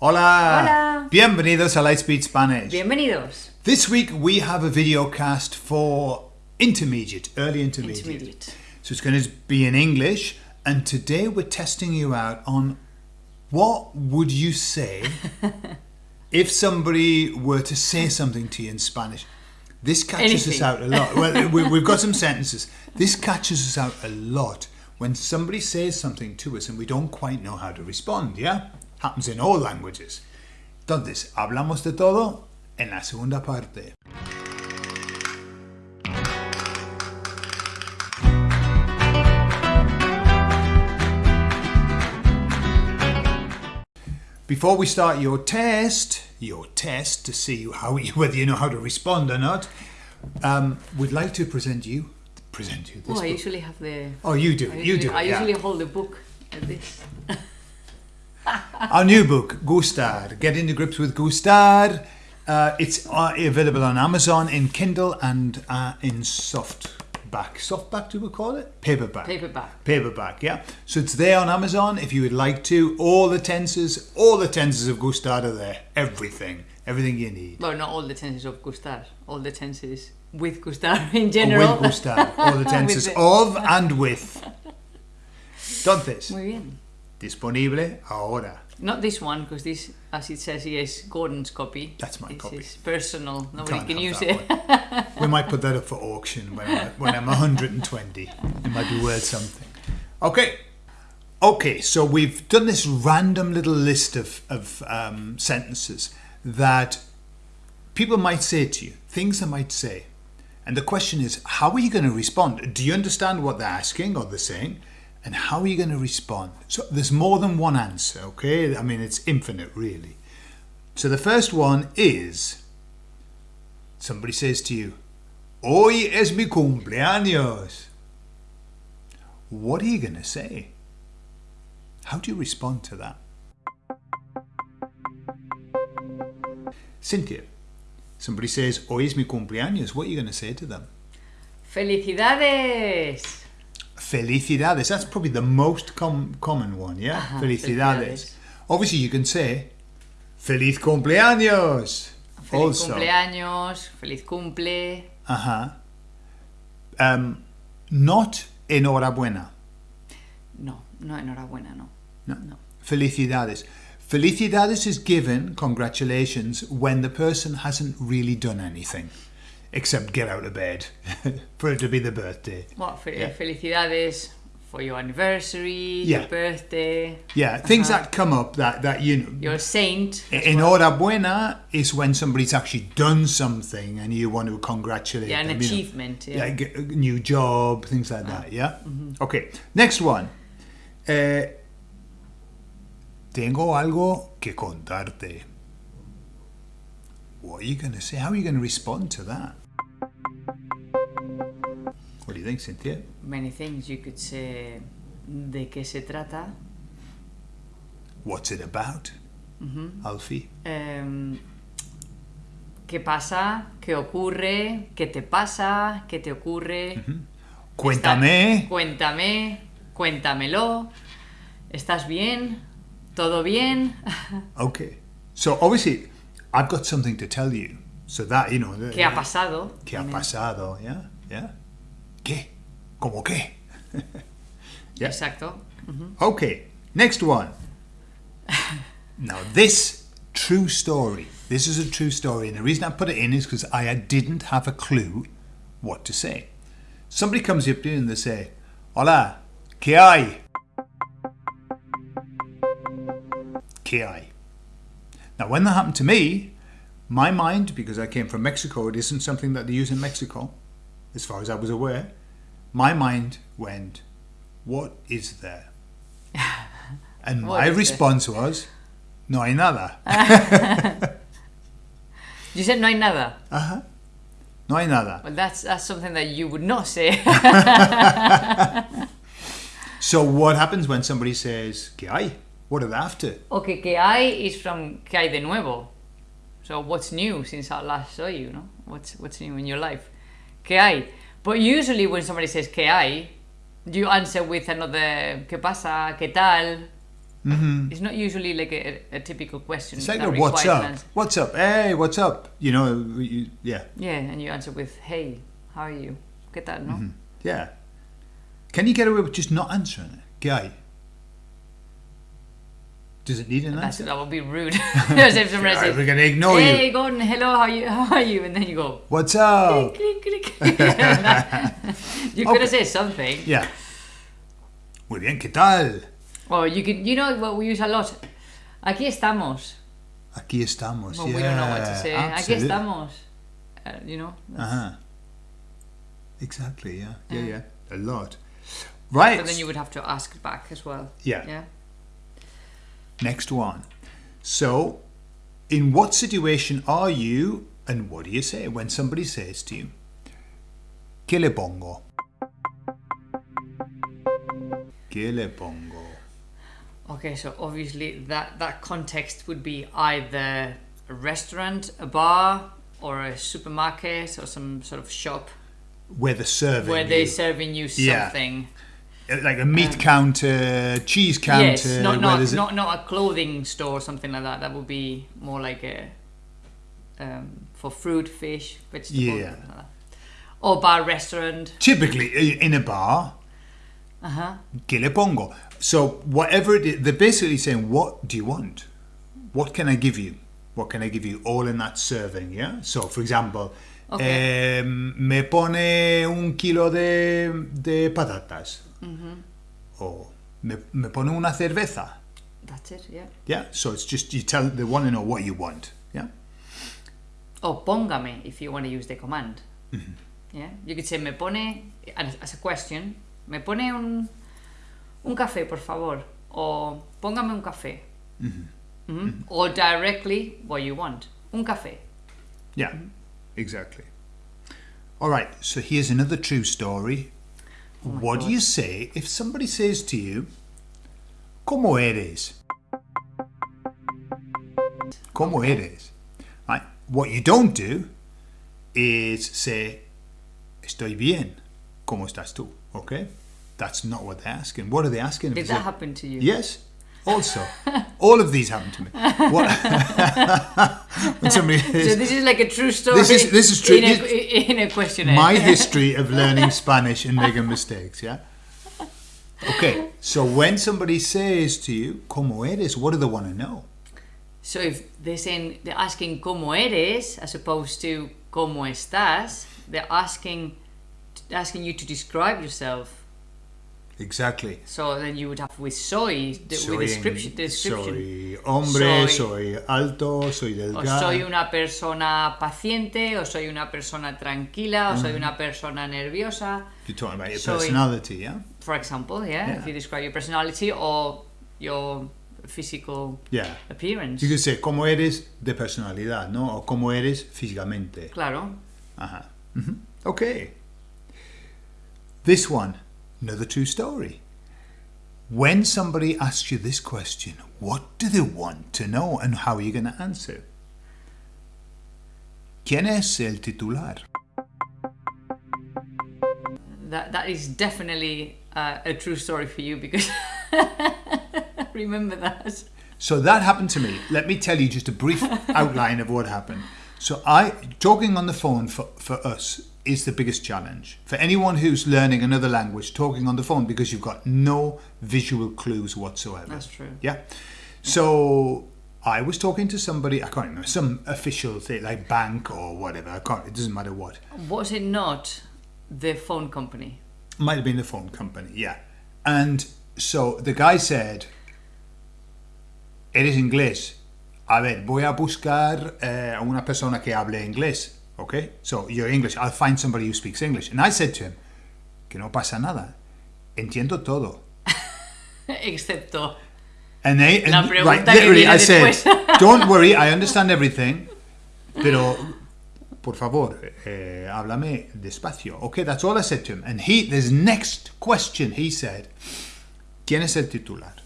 Hola. Hola. Bienvenidos a Lightspeed Spanish. Bienvenidos. This week we have a video cast for intermediate, early intermediate. Intermediate. So it's going to be in English, and today we're testing you out on what would you say if somebody were to say something to you in Spanish. This catches us out a lot. Well, we've got some sentences. This catches us out a lot when somebody says something to us and we don't quite know how to respond. Yeah, happens in all languages. Entonces, hablamos de todo en la segunda parte. Before we start your test, your test to see how you, whether you know how to respond or not, um, we'd like to present you, present you this. Oh, I book. usually have the. oh, you do I. You usually, do. I yeah. usually hold the book like this. Our new book, Gustar, Get into Grips with Gustar. Uh, it's uh, available on Amazon in Kindle and uh, in softback. Softback, do we call it? Paperback. Paperback. Paperback, yeah. So it's there on Amazon if you would like to. All the tenses, all the tenses of Gustar are there. Everything. Everything you need. Well, not all the tenses of gustar. All the tenses with gustar in general. With Gustar. All the tenses the- of and with. Entonces, Muy bien. disponible ahora. Not this one, because this, as it says here, is Gordon's copy. That's my this copy. is personal. Nobody Can't can use it. we might put that up for auction when I'm, when I'm 120. It might be worth something. Okay. Okay, so we've done this random little list of, of um, sentences that people might say to you, things they might say. And the question is, how are you going to respond? Do you understand what they're asking or they're saying? And how are you going to respond? So there's more than one answer, okay? I mean, it's infinite, really. So the first one is somebody says to you, Hoy es mi cumpleaños. What are you going to say? How do you respond to that? Cynthia, somebody says, Hoy es mi cumpleaños. What are you going to say to them? ¡Felicidades! Felicidades. That's probably the most com- common one, yeah? Ajá, Felicidades. felicidades. Obviously, you can say, Feliz cumpleaños. Feliz also. cumpleaños, feliz cumple. Uh-huh. Um, not enhorabuena. No, no, enhorabuena, no. No. No. Felicidades. Felicidades is given, congratulations, when the person hasn't really done anything except get out of bed for it to be the birthday. What, fe- Yeah. felicidades for your anniversary, Yeah. your birthday, Yeah, things Uh-huh. that come up that, that you know. your saint. as well. Enhorabuena is when somebody's actually done something and you want to congratulate Yeah, an them. you know. achievement. Yeah, Yeah. a new job, things like that, yeah? mm-hmm. Okay, next one. Eh, tengo algo que contarte. What are you going to say? How are you going to respond to that? What do you think, Cynthia? Many things you could say. ¿De qué se trata? What's it about, Ujú. Alfie? Em, ¿Qué pasa? ¿Qué ocurre? ¿Qué te pasa? ¿Qué te ocurre? Cuéntame. Está- Cuéntame. Cuéntamelo. ¿Estás bien? ¿Todo bien? Okay. So obviously, I've got something to tell you. So that, you know. ¿Qué ha pasado? ¿Qué ha pasado? Yeah, yeah. ¿Qué? ¿Cómo qué? Yeah. Exacto. Okay, next one. now, this true story. This is a true story, and the reason I put it in is because I didn't have a clue what to say. Somebody comes up to you and they say, Hola, ¿qué hay? ¿Qué hay? Now, when that happened to me, my mind, because I came from Mexico, it isn't something that they use in Mexico, as far as I was aware. My mind went, What is there? And my there? response was, No hay nada. You said no hay nada? Uh-huh. No hay nada. Well, that's that's something that you would not say. So, what happens when somebody says, ¿Qué hay? What are after? okay, que hay is from que hay de nuevo. So what's new since I last saw you? No, what's what's new in your life? Que hay. But usually when somebody says que hay, you answer with another ¿Qué pasa? ¿Qué tal? It's not usually like a, a typical question. It's like a what's up? answer. What's up? Hey, what's up? You know, you, yeah, Yeah, and you answer with, "Hey, how are you?" ¿Qué tal, no? Mm-hmm. yeah. Can you get away with just not answering it? Guy. Does it need an answer? that would be rude. As if somebody we're gonna ignore it. "Hey, you. Gordon, hello, how you? How are you?" And then you go, What's up? click, click, click. you could have said something. Yeah. Muy bien, ¿qué tal? Or you could, you know what we use a lot. Aquí estamos. Aquí estamos. Well, yeah, we don't know what to say. Aquí absolutely. estamos. Uh, you know. that's- Uh-huh. Exactly, yeah. Yeah, yeah. A lot. Right. But then you would have to ask back as well. Yeah. Yeah. Next one. So, in what situation are you and what do you say when somebody says to you, ¿Qué le pongo? ¿Qué le pongo? Okay, so obviously that that context would be either a restaurant, a bar, or a supermarket or some sort of shop Where they're serving where you. they're serving you Yeah. Something. like a meat counter, cheese counter. yes, not not, not not a clothing store or something like that. That would be more like a um, for fruit, fish, vegetables. Yeah. like. Or bar restaurant. typically in a bar. Uh huh. ¿Qué le pongo? So whatever it is, they're basically saying, what do you want? What can I give you? What can I give you? All in that serving, yeah? So for example, Okay. em, me pone un kilo de, de patatas. O me, me pone una cerveza. That's it. Yeah. Yeah, so it's just, you tell, they want to know what you want, yeah? Or póngame if you want to use the command. Mm-hmm. Yeah, you could say me pone as, a question. Me pone un un café, por favor. Or póngame un café. Mm-hmm. Mhm. Or directly what you want. Un café. Yeah, exactly. All right, so here's another true story. Oh what do you say if somebody says to you, ¿Cómo eres? ¿Cómo eres? Right. What you don't do is say, Estoy bien. ¿Cómo estás tú? Okay? That's not what they're asking. What are they asking? Did that happen to you? Yes. Also, all of these happen to me. What? when somebody So says, this is like a true story. This is- this is true. In a, This- in a questionnaire. my history of learning Spanish and making mistakes, yeah? Okay, so when somebody says to you, ¿Cómo eres? What do they want to know? So if they're saying they're asking cómo eres as opposed to cómo estás, they're asking asking you to describe yourself. Exactly. So then you would have with soy, the, Soy, with description, description. soy hombre, Soy- soy, alto, soy O delgado. soy una persona paciente, o soy una persona tranquila, o soy una persona nerviosa. You're talking about your soy- personality, yeah? For example, yeah, Yeah. if you describe your personality or your physical Yeah. appearance. You could say, ¿Cómo eres de personalidad, no? O ¿Cómo eres físicamente? Claro. Uh-huh. hmm Okay. This one, another true story. When somebody asks you this question, what do they want to know and how are you going to answer? ¿Quién es el titular? That that is definitely uh, a true story for you because remember that. So that happened to me. Let me tell you just a brief outline of what happened. So I talking on the phone for, for us is the biggest challenge. For anyone who's learning another language, talking on the phone because you've got no visual clues whatsoever. That's true. Yeah. So I was talking to somebody, I can't remember, some official thing like bank or whatever. I can't, it doesn't matter what. Was it not the phone company? Might have been the phone company, yeah. And so the guy said, Eres inglés. A ver, voy a buscar eh, una persona que hable inglés. Okay? So you're English. I'll find somebody who speaks English. And I said to him, que no pasa nada. Entiendo todo. Excepto And they, and, La pregunta right, que viene I said, don't worry, I understand everything, pero por favor, eh, háblame despacio. Okay, that's all I said to him. And he, this next question, he said, ¿Quién es el titular?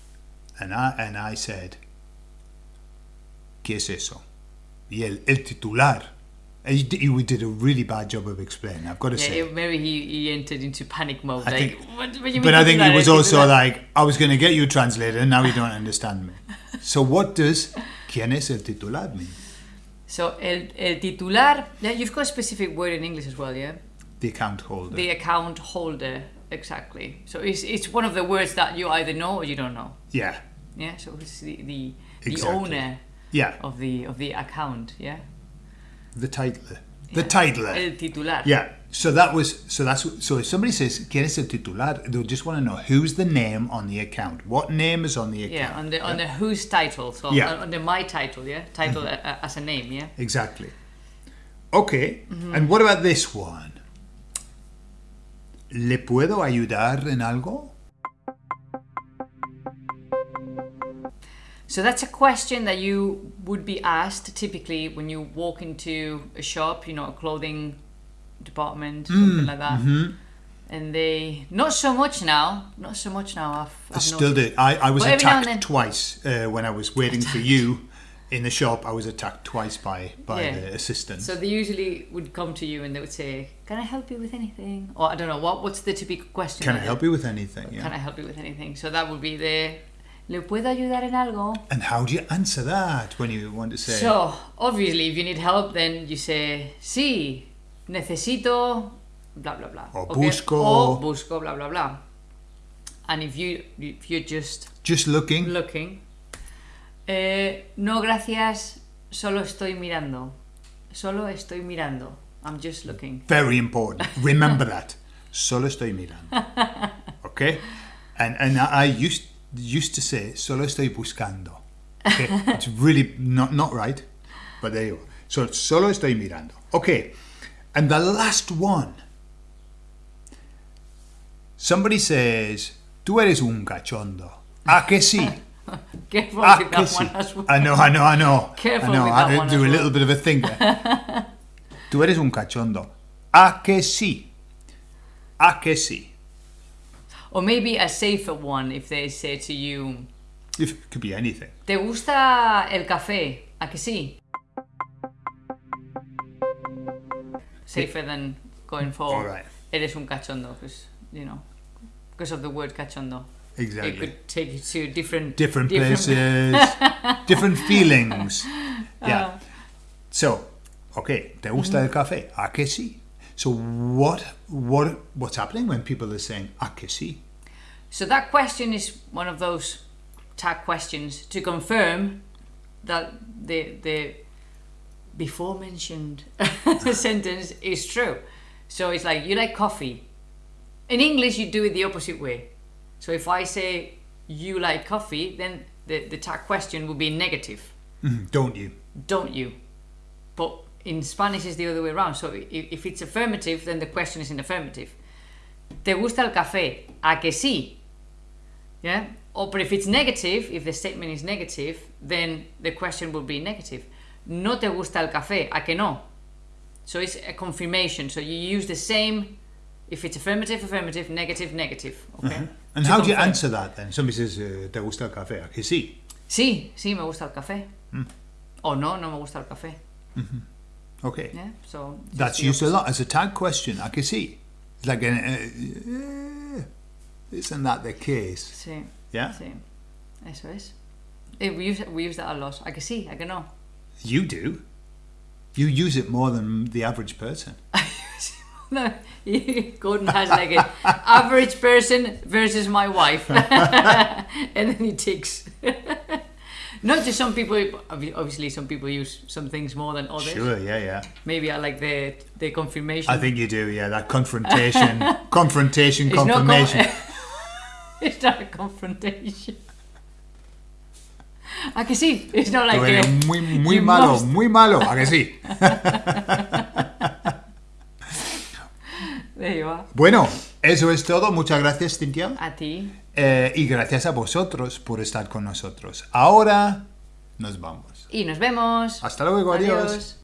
And I, and I said, ¿Qué es eso? Y el, el titular He, d- he did a really bad job of explaining. I've got to Yeah, say. it- maybe he, he entered into panic mode. I like, think- what, what do you mean But I think he was I can do also like, I was going to get you translated, and now you don't understand me. So what does ¿Quién es el titular mean? So, el, el titular, yeah, you've got a specific word in English as well, yeah? The account holder. The account holder, exactly. So, it's, it's one of the words that you either know or you don't know. yeah. Yeah, so it's the, the, the owner Yeah. of the of the account, yeah? The titler. The Yeah. titler. El titular. Yeah. So that was so that's so if somebody says ¿Quién es el titular? They'll just want to know who's the name on the account. What name is on the account? Yeah, on the on the whose title, so Yeah. on, the my title, yeah, title a, a- as a name, yeah. Exactly. Okay. Mm-hmm. And what about this one? ¿Le puedo ayudar en algo? So that's a question that you would be asked typically when you walk into a shop, you know, a clothing department, Mm, something like that. mm-hmm. And they not so much now, not so much now. I've, I I've still did. I, I was But every now and attacked twice uh, when I was waiting for you in the shop. I was attacked twice by by Yeah. the assistant. So they usually would come to you and they would say, "Can I help you with anything?" Or I don't know what. What's the typical question? Can I help you with anything? Yeah. Can I help you with anything? So that would be the. ¿Le puedo ayudar en algo? And how do you answer that when you want to say? So, obviously, if you need help, then you say, sí, necesito, blah, blah, blah. O okay? busco. O busco, blah, blah, blah. And if, you, if you're just just looking. looking, eh, no, gracias, solo estoy mirando. Solo estoy mirando. I'm just looking. Very important. Remember that. Solo estoy mirando. Okay? And and I used used to say solo estoy buscando. Okay? it's really not not right, but there you go. So solo estoy mirando. Okay. And the last one. Somebody says, "Tú eres un cachondo." ¿A que sí? Careful Ah, with que that sí. one as well. I know, I know, I know. Careful I know. with I that do a well. little bit of a thinker. Tú eres un cachondo. ¿A que sí? ¿A que sí? Or maybe a safer one if they say to you, If, it could be anything. ¿te gusta el café? ¿A que sí? Safer than going for All right. eres un cachondo, because, you know, because of the word cachondo. Exactly. It could take you to different different places, different feelings. Yeah. Uh. So, okay, ¿te gusta mm-hmm. el café? ¿A que sí? So what what what's happening when people are saying ¿a? So that question is one of those tag questions to confirm that the the before mentioned sentence is true. So it's like you like coffee. In English, you do it the opposite way. So if I say you like coffee, then the, the tag question would be negative, Mhm, Don't you? don't you? But in Spanish, is the other way around. So if, if it's affirmative, then the question is in affirmative. ¿Te gusta el café? ¿A que sí? Yeah? Or, but if it's negative, if the statement is negative, then the question will be negative. ¿No te gusta el café? ¿A que no? So it's a confirmation. So you use the same, if it's affirmative, affirmative, negative, negative. Okay? And To how do you answer that then? Somebody says uh, ¿te gusta el café? ¿A que sí? Sí, sí, me gusta el café. Mm. O no, no me gusta el café. Okay. Yeah? So That's used a lot as a tag question. I can see, like an, uh, uh, isn't that the case? Sí, Yeah. sí. Eso es. Eh, we, use, we use that a lot. ¿A que sí? ¿A que know. You do. You use it more than the average person. No, Gordon has like an average person versus my wife, and then he ticks. Not just some people. Obviously, some people use some things more than others. Sure, yeah, yeah. Maybe I like the the confirmation. I think you do, yeah. That confrontation, confrontation, It's not con- confirmation. it's not a confrontation. ¿A que sí? It's not like a, muy, muy malo, must- muy malo. ¿A que sí? There you are. Bueno, eso es todo. Muchas gracias, Cintia. A ti. Eh, y gracias a vosotros por estar con nosotros. Ahora nos vamos. Y nos vemos. Hasta luego, adiós. Adiós.